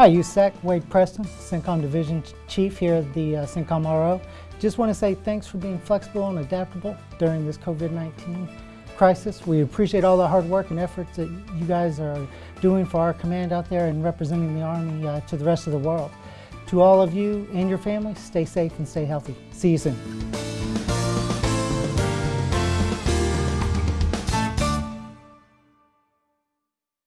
Hi, USAC, Wade Preston, CENTCOM Division Chief here at the uh, CENTCOM RO. Just want to say thanks for being flexible and adaptable during this COVID-19 crisis. We appreciate all the hard work and efforts that you guys are doing for our command out there and representing the Army uh, to the rest of the world. To all of you and your families, stay safe and stay healthy. See you soon.